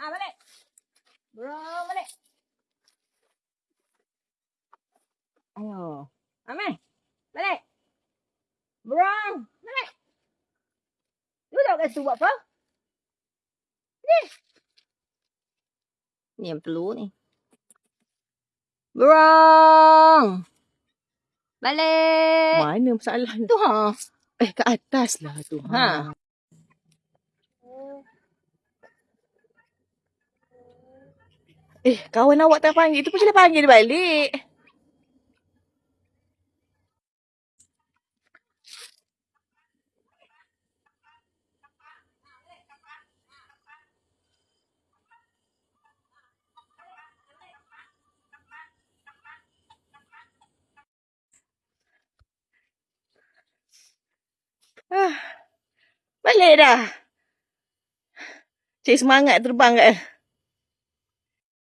Ah, balik. Burung balik. Ayo. Amai. Balik. Burung. Balik. Duduk kat situ buat apa? Ni. Ni yang perlu ni. Burung. Balik. Mana masalah Tu ha. Eh, ke atas lah tu. Ha. Eh, kawan awak tak panggil tu pun dia panggil balik. Ah, balik dah. Cik semangat terbang kat.